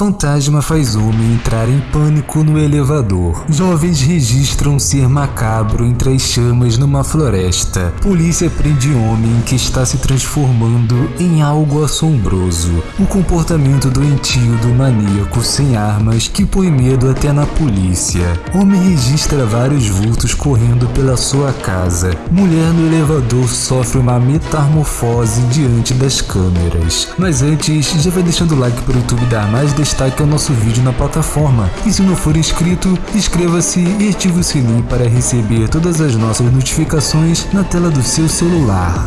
Fantasma faz homem entrar em pânico no elevador. Jovens registram ser macabro entre as chamas numa floresta. Polícia prende homem que está se transformando em algo assombroso. O comportamento doentio do maníaco sem armas que põe medo até na polícia. Homem registra vários vultos correndo pela sua casa. Mulher no elevador sofre uma metamorfose diante das câmeras. Mas antes, já vai deixando o like para o YouTube dar mais ao nosso vídeo na plataforma. E se não for inscrito, inscreva-se e ative o sininho para receber todas as nossas notificações na tela do seu celular.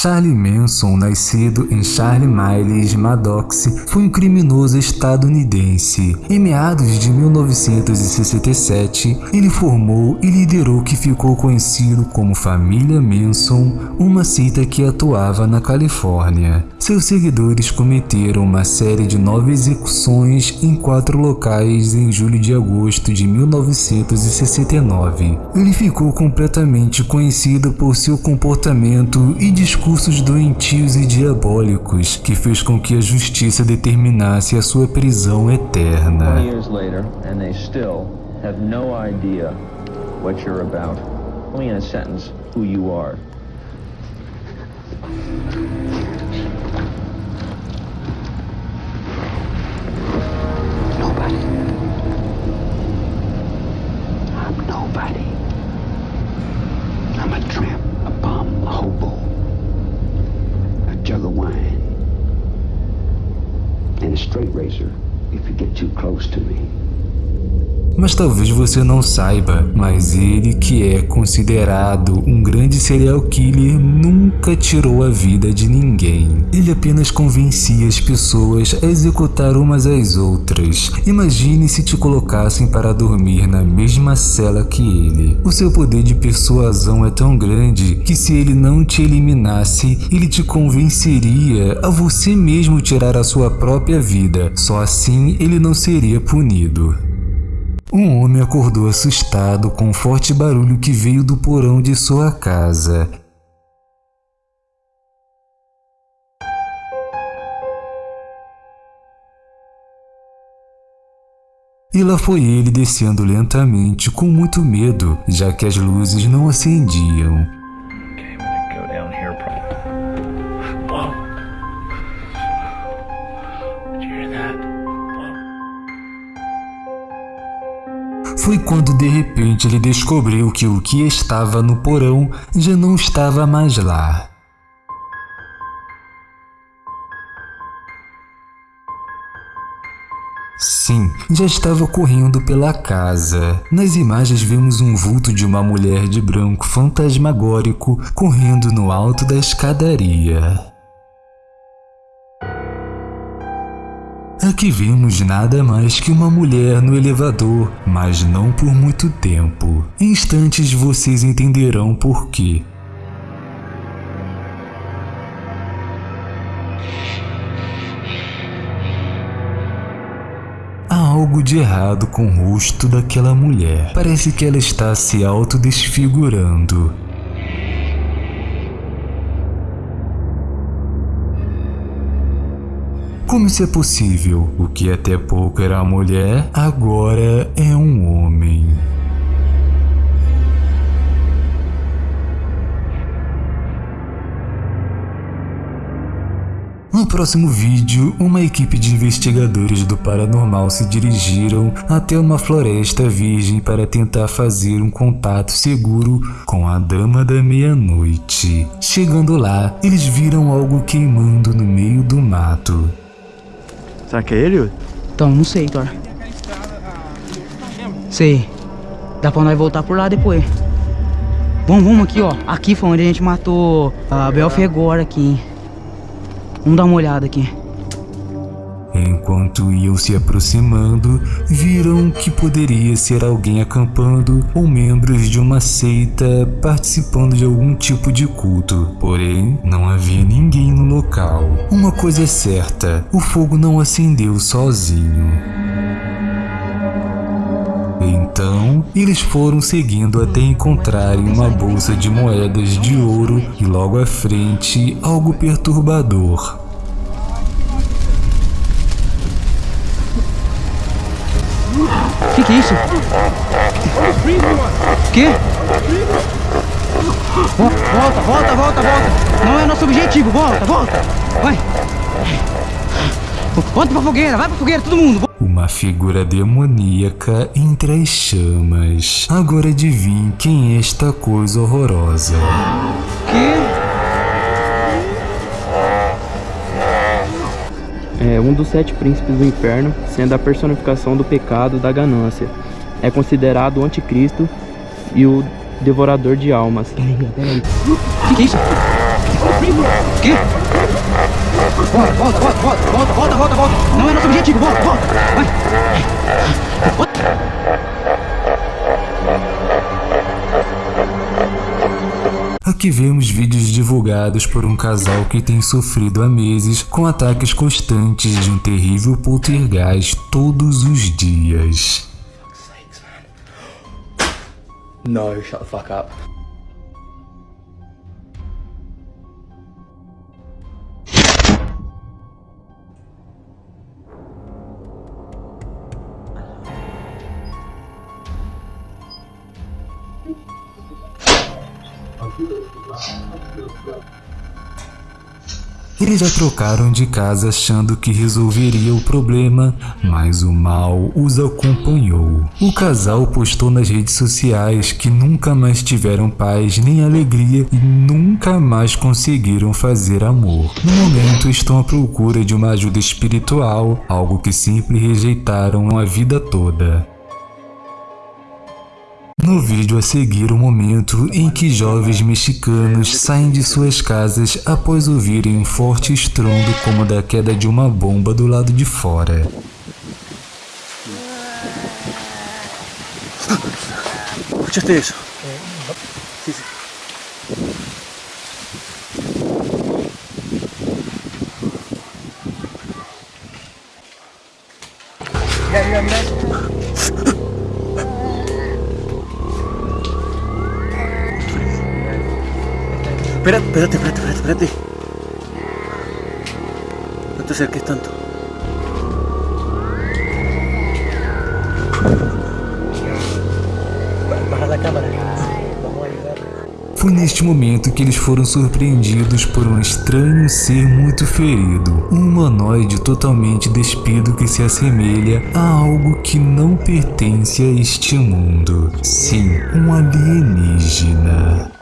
Charlie Manson, nascido em Charlie Miles, Maddox, foi um criminoso estadunidense. Em meados de 1967, ele formou e liderou o que ficou conhecido como Família Manson, uma seita que atuava na Califórnia. Seus seguidores cometeram uma série de nove execuções em quatro locais em julho e agosto de 1969. Ele ficou completamente conhecido por seu comportamento e discurso discursos doentios e diabólicos que fez com que a justiça determinasse a sua prisão eterna. Straight razor if you get too close to me. Mas talvez você não saiba, mas ele que é considerado um grande serial killer nunca tirou a vida de ninguém. Ele apenas convencia as pessoas a executar umas às outras. Imagine se te colocassem para dormir na mesma cela que ele. O seu poder de persuasão é tão grande que se ele não te eliminasse, ele te convenceria a você mesmo tirar a sua própria vida. Só assim ele não seria punido. Um homem acordou assustado com um forte barulho que veio do porão de sua casa. E lá foi ele descendo lentamente com muito medo, já que as luzes não acendiam. Quando de repente ele descobriu que o que estava no porão já não estava mais lá. Sim, já estava correndo pela casa. Nas imagens vemos um vulto de uma mulher de branco fantasmagórico correndo no alto da escadaria. Aqui vemos nada mais que uma mulher no elevador, mas não por muito tempo. Em instantes vocês entenderão por quê. Há algo de errado com o rosto daquela mulher. Parece que ela está se autodesfigurando. Como isso é possível? O que até pouco era mulher, agora é um homem. No próximo vídeo, uma equipe de investigadores do paranormal se dirigiram até uma floresta virgem para tentar fazer um contato seguro com a Dama da Meia-Noite. Chegando lá, eles viram algo queimando no meio do mato. Será que é ele? Então, não sei, Thor. Sei. Dá pra nós voltar por lá depois. Vamos, vamos aqui, ó. Aqui foi onde a gente matou a Belfegor aqui. Vamos dar uma olhada aqui. Enquanto iam se aproximando, viram que poderia ser alguém acampando ou membros de uma seita participando de algum tipo de culto. Porém, não havia ninguém no local. Uma coisa é certa, o fogo não acendeu sozinho. Então, eles foram seguindo até encontrarem uma bolsa de moedas de ouro e logo à frente algo perturbador. Que, que é isso? Vo- Volta, volta, volta, volta. Não é nosso objetivo. Volta, volta. Vai. Volta pra fogueira, vai pra fogueira, todo mundo. Uma figura demoníaca entre as chamas. Agora adivinhe quem é esta coisa horrorosa. quê? É um dos sete príncipes do inferno, sendo a personificação do pecado da ganância. É considerado o anticristo e o devorador de almas. Que, que é isso? O quê? Volta, volta, volta, volta, volta, volta, volta, volta. Não é nosso objetivo, volta, volta. Vai. Aqui vemos vídeos divulgados por um casal que tem sofrido há meses com ataques constantes de um terrível poltergeist todos os dias. No, shut the fuck up. Eles já trocaram de casa achando que resolveria o problema, mas o mal os acompanhou. O casal postou nas redes sociais que nunca mais tiveram paz nem alegria e nunca mais conseguiram fazer amor. No momento estão à procura de uma ajuda espiritual, algo que sempre rejeitaram a vida toda. No vídeo a seguir o momento em que jovens mexicanos saem de suas casas após ouvirem um forte estrondo como da queda de uma bomba do lado de fora. ¿Escuchaste eso? Espérate, espérate, espérate, espérate, espérate. No te acerques tanto. Baja la cámara. Vamos a ayudar. Foi neste momento que eles foram surpreendidos por um estranho ser muito ferido, um humanoide totalmente despido que se assemelha a algo que não pertence a este mundo. Sim, um alienígena.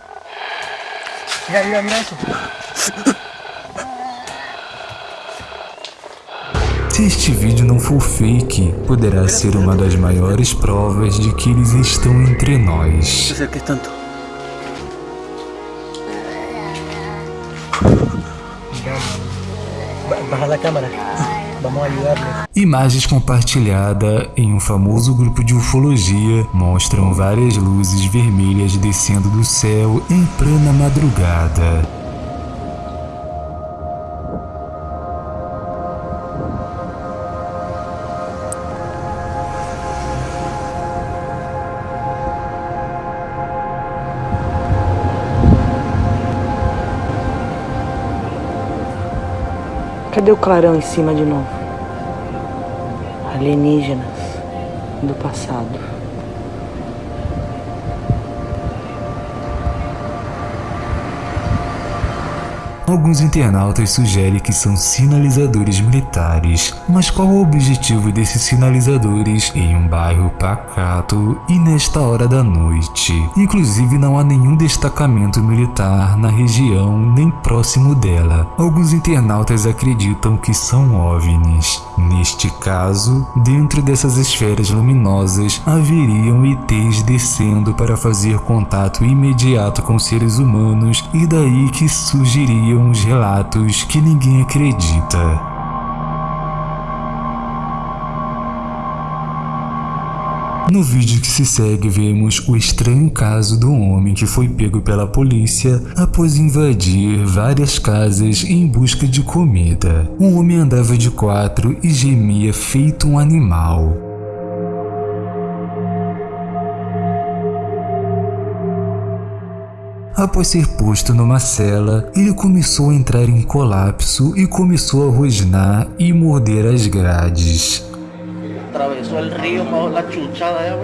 Mira, mira, mira eso. Se este vídeo não for fake, poderá ser uma das maiores provas de que eles estão entre nós. te acerques tanto. Baja la cámara. Vamos ayudarle. Imagens compartilhadas em um famoso grupo de ufologia mostram várias luzes vermelhas descendo do céu em plena madrugada. Cadê o clarão em cima de novo? Alienígenas do passado. Alguns internautas sugerem que são sinalizadores militares, mas qual o objetivo desses sinalizadores em um bairro pacato e nesta hora da noite? Inclusive não há nenhum destacamento militar na região nem próximo dela. Alguns internautas acreditam que são OVNIs. Neste caso, dentro dessas esferas luminosas haveriam ETs descendo para fazer contato imediato com seres humanos e daí que surgiriam os relatos que ninguém acredita. No vídeo que se segue, vemos o estranho caso do homem que foi pego pela polícia após invadir várias casas em busca de comida. O homem andava de quatro e gemia feito um animal. Após ser posto numa cela, ele começou a entrar em colapso e começou a rosnar e morder as grades. Río, bajo la chuchada,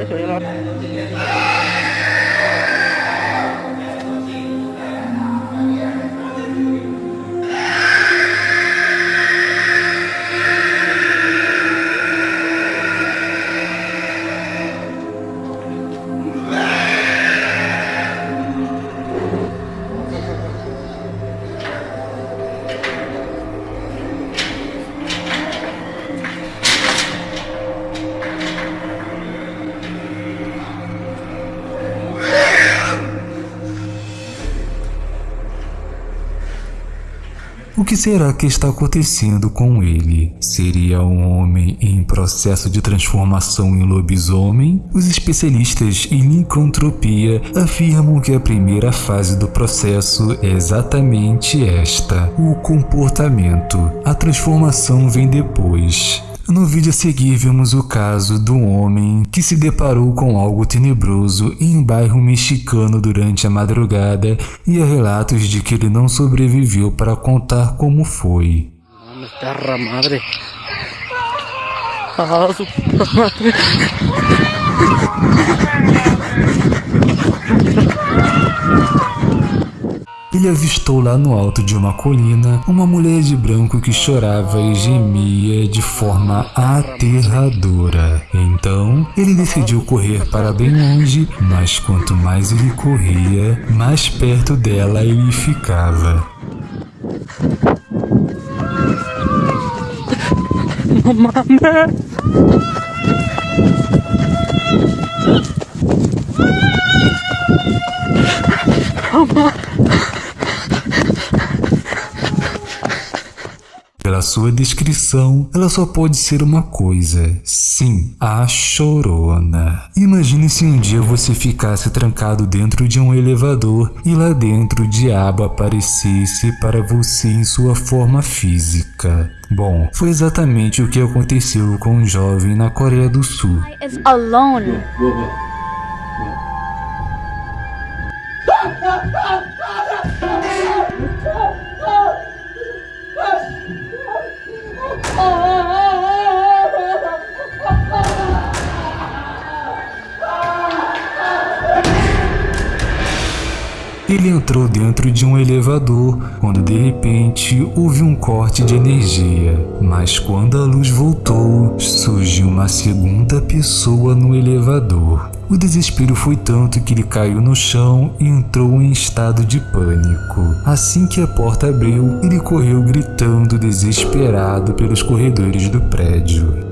será que está acontecendo com ele? Seria um homem em processo de transformação em lobisomem? Os especialistas em licantropia afirmam que a primeira fase do processo é exatamente esta: o comportamento. A transformação vem depois. No vídeo a seguir vemos o caso do homem que se deparou com algo tenebroso em um bairro mexicano durante a madrugada e há relatos de que ele não sobreviveu para contar como foi. Ele avistou lá no alto de uma colina uma mulher de branco que chorava e gemia de forma aterradora. Então, ele decidiu correr para bem longe, mas quanto mais ele corria, mais perto dela ele ficava. Pela sua descrição, ela só pode ser uma coisa. Sim, a chorona. Imagine se um dia você ficasse trancado dentro de um elevador e lá dentro o diabo aparecesse para você em sua forma física. Bom, foi exatamente o que aconteceu com um jovem na Coreia do Sul. Ele entrou dentro de um elevador quando de repente houve um corte de energia. Mas quando a luz voltou, surgiu uma segunda pessoa no elevador. O desespero foi tanto que ele caiu no chão e entrou em estado de pânico. Assim que a porta abriu, ele correu gritando desesperado pelos corredores do prédio.